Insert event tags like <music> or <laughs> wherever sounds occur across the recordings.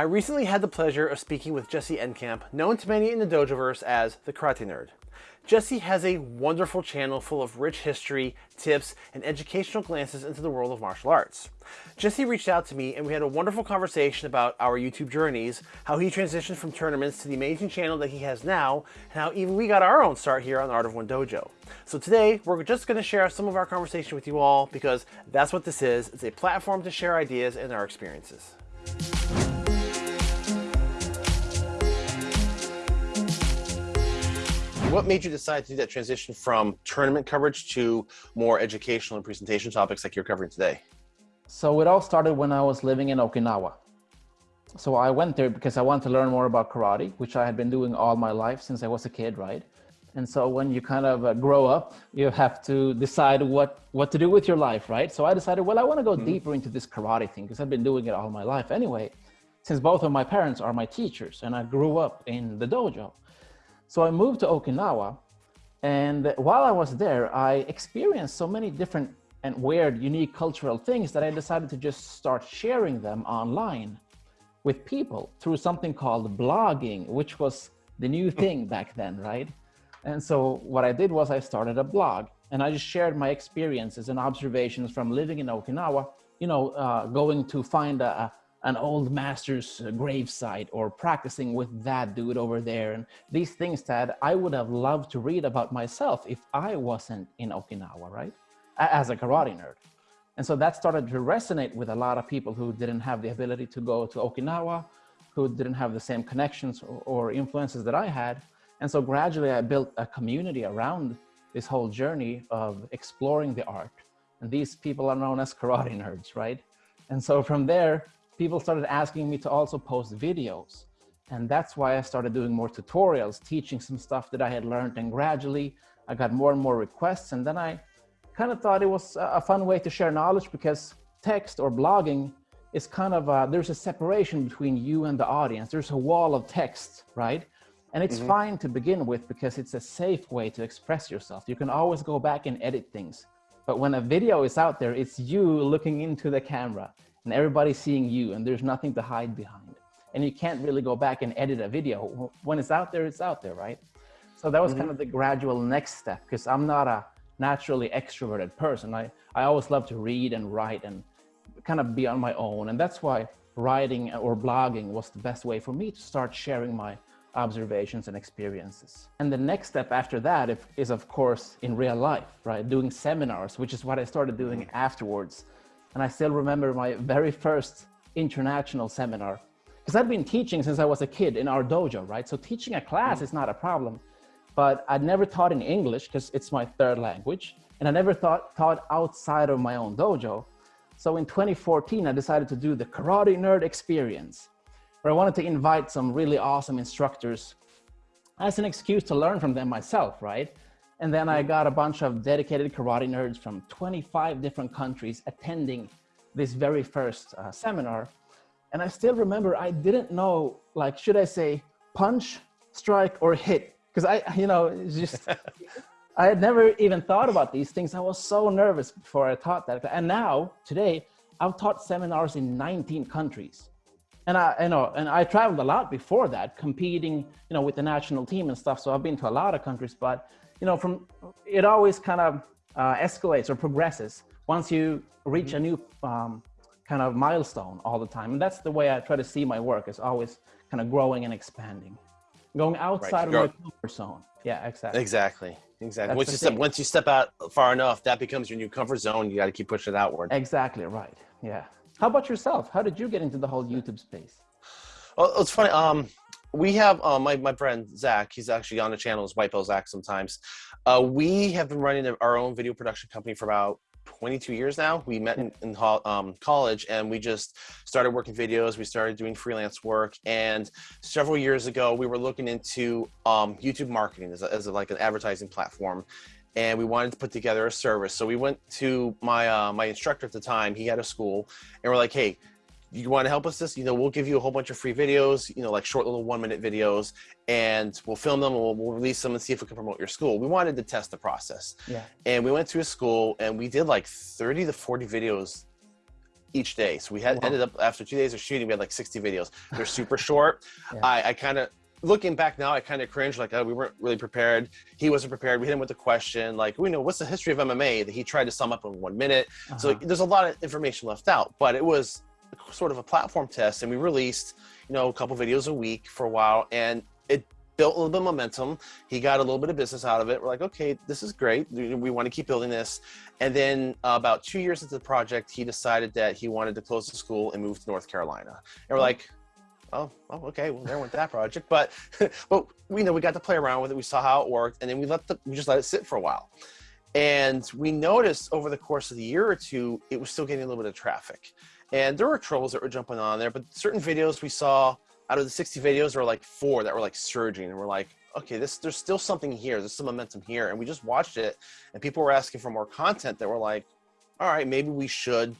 I recently had the pleasure of speaking with Jesse Enkamp, known to many in the Dojoverse as the Karate Nerd. Jesse has a wonderful channel full of rich history, tips, and educational glances into the world of martial arts. Jesse reached out to me and we had a wonderful conversation about our YouTube journeys, how he transitioned from tournaments to the amazing channel that he has now, and how even we got our own start here on Art of One Dojo. So today, we're just going to share some of our conversation with you all because that's what this is. It's a platform to share ideas and our experiences. What made you decide to do that transition from tournament coverage to more educational and presentation topics like you're covering today? So it all started when I was living in Okinawa. So I went there because I wanted to learn more about karate, which I had been doing all my life since I was a kid, right? And so when you kind of uh, grow up, you have to decide what, what to do with your life, right? So I decided, well, I want to go mm -hmm. deeper into this karate thing because I've been doing it all my life anyway, since both of my parents are my teachers and I grew up in the dojo. So I moved to Okinawa and while I was there, I experienced so many different and weird, unique cultural things that I decided to just start sharing them online with people through something called blogging, which was the new thing back then, right? And so what I did was I started a blog and I just shared my experiences and observations from living in Okinawa, you know, uh, going to find a, an old master's uh, gravesite or practicing with that dude over there and these things that I would have loved to read about myself if I wasn't in Okinawa, right? As a karate nerd. And so that started to resonate with a lot of people who didn't have the ability to go to Okinawa, who didn't have the same connections or influences that I had. And so gradually I built a community around this whole journey of exploring the art. And these people are known as karate <laughs> nerds, right? And so from there, people started asking me to also post videos. And that's why I started doing more tutorials, teaching some stuff that I had learned. And gradually I got more and more requests. And then I kind of thought it was a fun way to share knowledge because text or blogging is kind of, a, there's a separation between you and the audience. There's a wall of text, right? And it's mm -hmm. fine to begin with because it's a safe way to express yourself. You can always go back and edit things. But when a video is out there, it's you looking into the camera and everybody's seeing you and there's nothing to hide behind. And you can't really go back and edit a video. When it's out there, it's out there, right? So that was mm -hmm. kind of the gradual next step because I'm not a naturally extroverted person. I, I always love to read and write and kind of be on my own. And that's why writing or blogging was the best way for me to start sharing my observations and experiences. And the next step after that is, of course, in real life, right? Doing seminars, which is what I started doing mm-hmm. afterwards and I still remember my very first international seminar because I'd been teaching since I was a kid in our dojo, right? So teaching a class mm. is not a problem, but I'd never taught in English because it's my third language. And I never thought, taught outside of my own dojo. So in 2014, I decided to do the Karate Nerd Experience, where I wanted to invite some really awesome instructors as an excuse to learn from them myself, right? And then I got a bunch of dedicated karate nerds from 25 different countries attending this very first uh, seminar. And I still remember I didn't know, like, should I say punch, strike, or hit? Because I, you know, it's just, <laughs> I had never even thought about these things. I was so nervous before I taught that. And now, today, I've taught seminars in 19 countries. And I, you know, and I traveled a lot before that, competing, you know, with the national team and stuff. So I've been to a lot of countries, but you know, from it always kind of uh, escalates or progresses once you reach a mm-hmm. new um, kind of milestone all the time. And that's the way I try to see my work is always kind of growing and expanding, going outside right. of my comfort zone. Yeah, exactly. Exactly. Exactly. once you step once you step out far enough, that becomes your new comfort zone. You got to keep pushing it outward. Exactly right. Yeah. How about yourself? How did you get into the whole YouTube space? Well, it's funny. Um, we have uh, my, my friend Zach, he's actually on the channel as White Belt Zach sometimes. Uh, we have been running our own video production company for about 22 years now. We met in, in um, college and we just started working videos. We started doing freelance work. And several years ago, we were looking into um, YouTube marketing as, a, as a, like an advertising platform. And we wanted to put together a service. So we went to my, uh, my instructor at the time, he had a school and we're like, hey, you want to help us this, you know, we'll give you a whole bunch of free videos, you know, like short little one minute videos and we'll film them and we'll, we'll, release them and see if we can promote your school. We wanted to test the process. Yeah. And we went to a school and we did like 30 to 40 videos each day. So we had Wow. ended up after two days of shooting, we had like 60 videos. They're super <laughs> short. Yeah. I, I kind of looking back now, I kind of cringe like, oh, we weren't really prepared. He wasn't prepared. We hit him with a question like, we know what's the history of MMA that he tried to sum up in one minute. So Uh-huh. there's a lot of information left out, but it was sort of a platform test, and we released, you know, a couple videos a week for a while, and it built a little bit of momentum. He got a little bit of business out of it. We're like, okay, this is great. We want to keep building this. And then uh, about two years into the project, he decided that he wanted to close the school and move to North Carolina. And we're like, oh, oh, okay, well, there went that project. But, <laughs> but we know we got to play around with it. We saw how it worked, and then we let the we just let it sit for a while. And we noticed over the course of the year or two, it was still getting a little bit of traffic. And there were trolls that were jumping on there, but certain videos we saw out of the 60 videos, there were like four that were like surging, and we're like, okay, this there's still something here. There's some momentum here, and we just watched it, and people were asking for more content. That were like, all right, maybe we should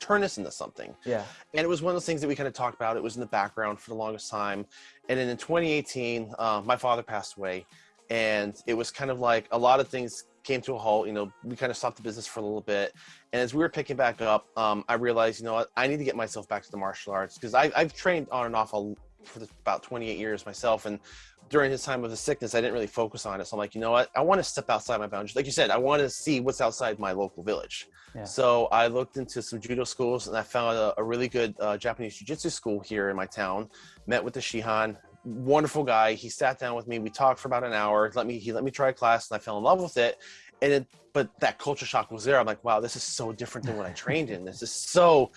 turn this into something. Yeah. And it was one of those things that we kind of talked about. It was in the background for the longest time. And then in 2018, uh, my father passed away. And it was kind of like a lot of things came to a halt. You know, we kind of stopped the business for a little bit. And as we were picking back up, um, I realized, you know what, I need to get myself back to the martial arts because I've trained on and off a, for about 28 years myself. And during his time of the sickness, I didn't really focus on it. So I'm like, you know what, I want to step outside my boundaries. Like you said, I want to see what's outside my local village. Yeah. So I looked into some judo schools and I found a, a really good uh, Japanese jiu-jitsu school here in my town. Met with the Shihan, wonderful guy. He sat down with me. We talked for about an hour. Let me he let me try a class and I fell in love with it. And it, but that culture shock was there. I'm like, wow, this is so different than what I trained in. This is so.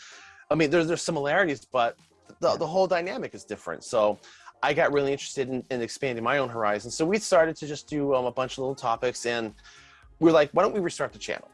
I mean, there's there's similarities, but the, the whole dynamic is different. So I got really interested in, in expanding my own horizons. So we started to just do um, a bunch of little topics, and we are like, why don't we restart the channel?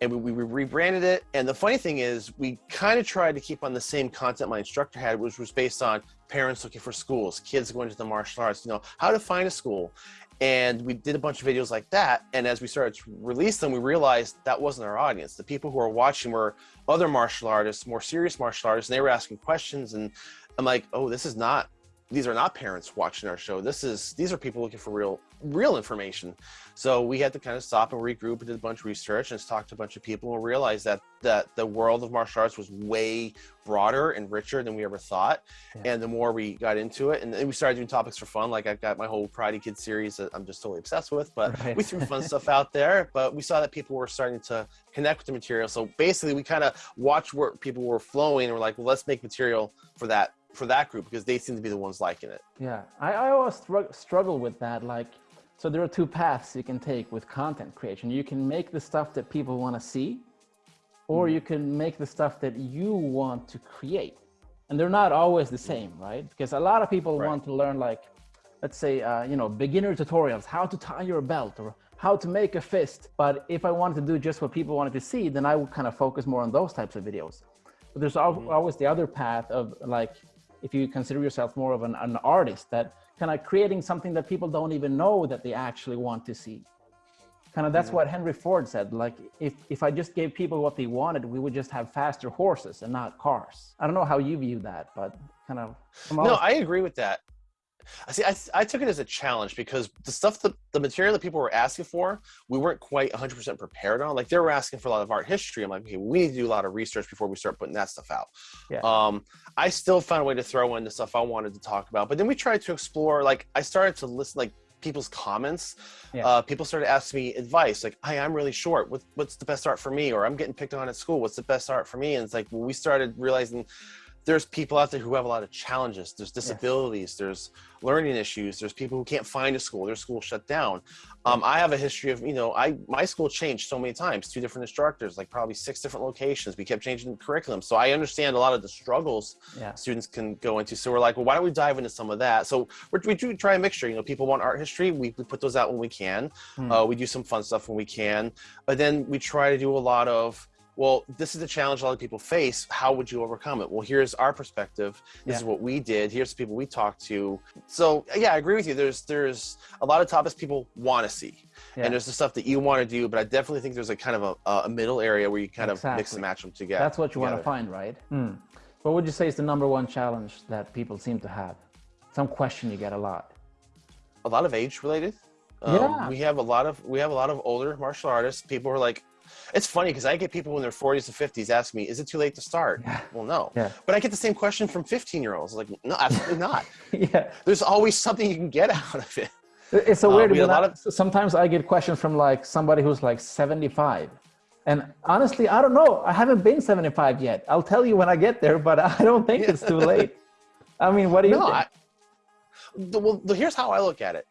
And we, we rebranded it. And the funny thing is, we kind of tried to keep on the same content my instructor had, which was based on parents looking for schools, kids going to the martial arts, you know, how to find a school. And we did a bunch of videos like that. And as we started to release them, we realized that wasn't our audience. The people who were watching were other martial artists, more serious martial artists, and they were asking questions. And I'm like, oh, this is not these are not parents watching our show. This is these are people looking for real real information. So we had to kind of stop and regroup and did a bunch of research and talked to a bunch of people and realized that that the world of martial arts was way broader and richer than we ever thought. Yeah. And the more we got into it, and then we started doing topics for fun. Like I've got my whole Karate Kid series that I'm just totally obsessed with. But Right. we threw fun stuff out there. But we saw that people were starting to connect with the material. So basically, we kind of watched where people were flowing and we're like, well, let's make material for that for that group because they seem to be the ones liking it. Yeah, I, I always strugg- struggle with that. Like, so there are two paths you can take with content creation. You can make the stuff that people want to see, or you can make the stuff that you want to create. And they're not always the same, right? Because a lot of people Right. want to learn, like, let's say, uh, you know, beginner tutorials, how to tie your belt or how to make a fist. But if I wanted to do just what people wanted to see, then I would kind of focus more on those types of videos. But there's al- always the other path of like, if you consider yourself more of an, an artist, that kind of creating something that people don't even know that they actually want to see. Kind of that's what Henry Ford said. Like, if, if I just gave people what they wanted, we would just have faster horses and not cars. I don't know how you view that, but kind of. No, I agree with that. I see. I, I took it as a challenge because the stuff that the material that people were asking for, we weren't quite 100% prepared on. Like they were asking for a lot of art history. I'm like, okay, we need to do a lot of research before we start putting that stuff out. Yeah. Um, I still found a way to throw in the stuff I wanted to talk about, but then we tried to explore. Like I started to listen, like people's comments. Yeah. Uh, people started asking me advice, like, "Hey, I'm really short. What, what's the best art for me?" Or "I'm getting picked on at school. What's the best art for me?" And it's like well, we started realizing there's people out there who have a lot of challenges. There's disabilities. There's learning issues. There's people who can't find a school. Their school shut down. Um, I have a history of, you know, I my school changed so many times. Two different instructors, like probably six different locations. We kept changing the curriculum. So I understand a lot of the struggles yeah. students can go into. So we're like, well, why don't we dive into some of that? So we're, we do try a mixture. You know, people want art history. We, we put those out when we can. Hmm. Uh, we do some fun stuff when we can. But then we try to do a lot of, well, this is a challenge a lot of people face. How would you overcome it? Well, here's our perspective. This is what we did. Here's the people we talked to. So yeah, I agree with you. There's there's a lot of topics people want to see, Yeah. and there's the stuff that you want to do. But I definitely think there's a kind of a, a middle area where you kind of mix and match them together. That's what you want to find, right? Hmm. What would you say is the number one challenge that people seem to have? Some question you get a lot. a lot of age related. Um, Yeah. We have a lot of we have a lot of older martial artists. People are like, It's funny because I get people in their 40s and 50s ask me, "Is it too late to start?" Yeah. Well, no. Yeah. But I get the same question from 15 year olds. Like, no, absolutely <laughs> not. yeah. There's always something you can get <laughs> out of it. It's so Uh, weird. we a lot I- sometimes I get questions from like somebody who's like 75. And honestly, I don't know. I haven't been 75 yet. I'll tell you when I get there, but <laughs> I don't think it's too late. I mean, what do you No, think? I, well, here's how I look at it.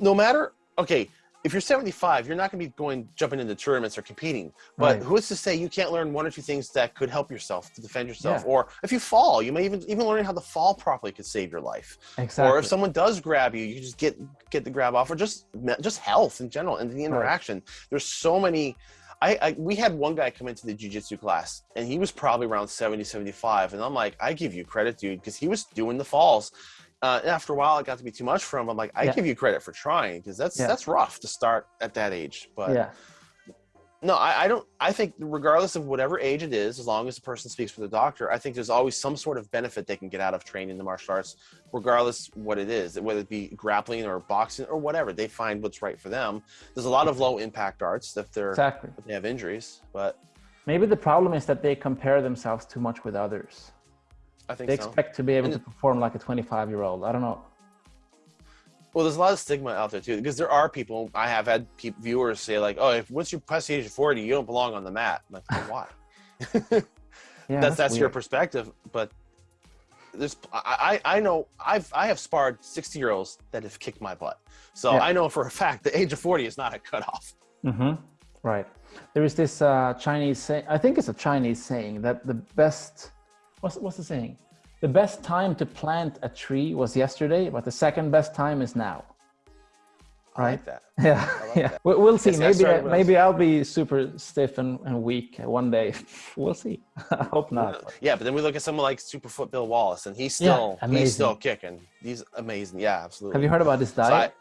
No matter, okay, if you're 75, you're not going to be going jumping into tournaments or competing. But Right. who's to say you can't learn one or two things that could help yourself to defend yourself? Yeah. Or if you fall, you may even even learning how to fall properly could save your life. exactly. Or if someone does grab you, you just get get the grab off, or just just health in general and the interaction. There's so many. I, I we had one guy come into the jujitsu class, and he was probably around 70, 75, and I'm like, I give you credit, dude, because he was doing the falls. Uh, after a while, it got to be too much for him. I'm like, I Yeah. give you credit for trying because that's Yeah. that's rough to start at that age. But yeah. no, I, I don't. I think regardless of whatever age it is, as long as the person speaks with a doctor, I think there's always some sort of benefit they can get out of training the martial arts, regardless what it is, whether it be grappling or boxing or whatever. They find what's right for them. There's a lot of low impact arts if they're Exactly. if they have injuries, but Maybe the problem is that they compare themselves too much with others. I think They so. expect to be able And to perform like a 25 year old. I don't know. Well, there's a lot of stigma out there too, because there are people. I have had viewers say like, "Oh, if once you pass the age of 40, you don't belong on the mat." I'm like, well, why? <laughs> Yeah, that's that's your perspective but there's I, I I know I've I have sparred 60 year olds that have kicked my butt so Yeah. I know for a fact the age of 40 is not a cutoff Mm-hmm. Right. There is this uh, Chinese saying. I think it's a Chinese saying that the best. What's what's the saying? The best time to plant a tree was yesterday, but the second best time is now. I Right. <laughs> like that Yeah, like yeah. that. We- We'll see. Yes, maybe I, maybe I'll be super stiff and, and weak one day. <laughs> we'll see. I <laughs> hope not. yeah but then we look at someone like Superfoot Bill Wallace and he's still amazing. he's still kicking he's amazing yeah absolutely Have you heard about So I- diet?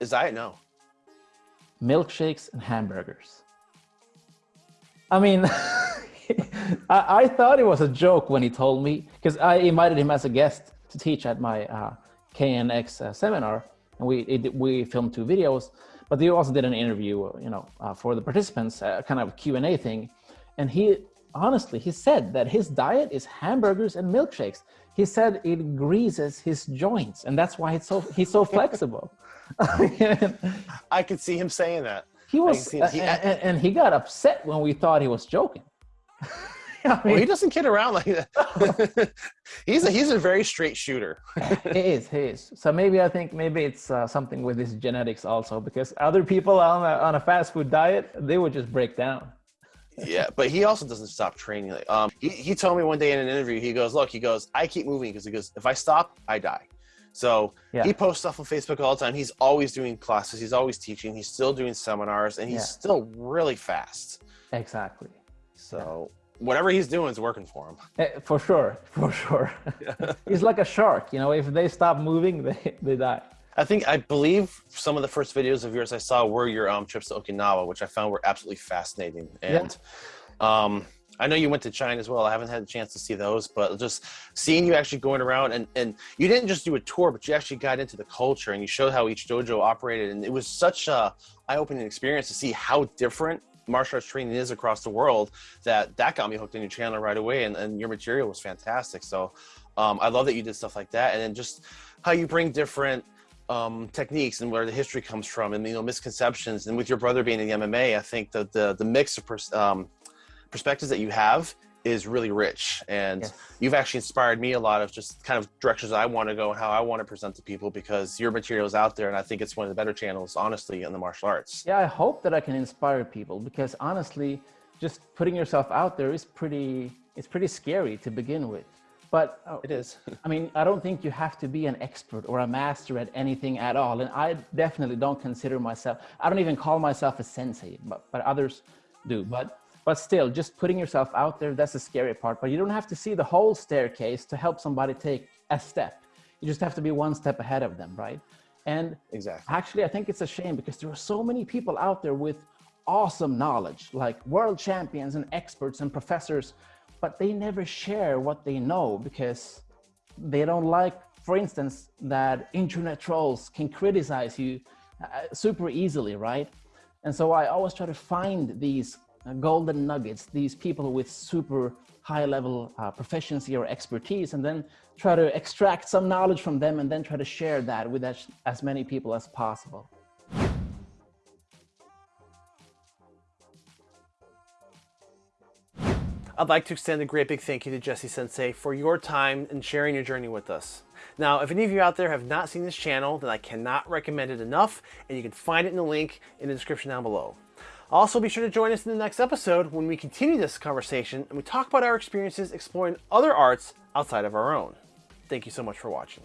is diet no Milkshakes and hamburgers. I mean, <laughs> I, I thought it was a joke when he told me because I invited him as a guest to teach at my uh, KNX uh, seminar, and we it, we filmed two videos. But they also did an interview, you know, uh, for the participants, uh, kind of Q and A thing. And he honestly he said that his diet is hamburgers and milkshakes. He said it greases his joints, and that's why it's so he's so flexible. <laughs> I could see him saying that He was. He- uh, and, and he got upset when we thought he was joking. <laughs> I well, he doesn't kid around like that <laughs> he's a he's a very straight shooter <laughs> he is, he is. So maybe I think maybe it's uh, something with his genetics also, because other people on a, on a fast food diet, they would just break down. yeah, but he also doesn't stop training. Like, um, he, he told me one day in an interview, he goes, "Look, he goes, I keep moving because he goes, if I stop, I die." So Yeah. he posts stuff on Facebook all the time. He's always doing classes. He's always teaching. He's still doing seminars, and he's Yeah. still really fast. Exactly. So whatever he's doing is working for him. Eh, For sure, <laughs> for sure. <laughs> He's like a shark, you know. If they stop moving, <laughs> they they die. I think I believe some of the first videos of yours I saw were your um, trips to Okinawa, which I found were absolutely fascinating. And um, I know you went to China as well. I haven't had a chance to see those, but just seeing you actually going around and and you didn't just do a tour, but you actually got into the culture and you showed how each dojo operated, and it was such a eye-opening experience to see how different martial arts training is across the world that that got me hooked on your channel right away and, and your material was fantastic. So um, i love that you did stuff like that and then just how you bring different um, techniques and where the history comes from and you know misconceptions and with your brother being in the mma i think that the the mix of pers- um, perspectives that you have is really rich and Yes. you've actually inspired me a lot of just kind of directions I want to go and how I want to present to people because your material is out there and I think it's one of the better channels, honestly, in the martial arts. Yeah, I hope that I can inspire people because honestly, just putting yourself out there is pretty it's pretty scary to begin with. But uh, It is. <laughs> I mean, I don't think you have to be an expert or a master at anything at all. And I definitely don't consider myself, I don't even call myself a sensei, but, but others do. But, but still, just putting yourself out there, that's the scary part. But you don't have to see the whole staircase to help somebody take a step. You just have to be one step ahead of them, right? And exactly. Actually, I think it's a shame because there are so many people out there with awesome knowledge, like world champions and experts and professors, but they never share what they know because they don't like, for instance, that internet trolls can criticize you uh, super easily, right? And so I always try to find these golden nuggets, these people with super high level uh, proficiency or expertise, and then try to extract some knowledge from them and then try to share that with as, as many people as possible. I'd like to extend a great big thank you to Jesse Sensei for your time and sharing your journey with us. Now, if any of you out there have not seen this channel, then I cannot recommend it enough, and you can find it in the link in the description down below. Also, be sure to join us in the next episode when we continue this conversation and we talk about our experiences exploring other arts outside of our own. Thank you so much for watching.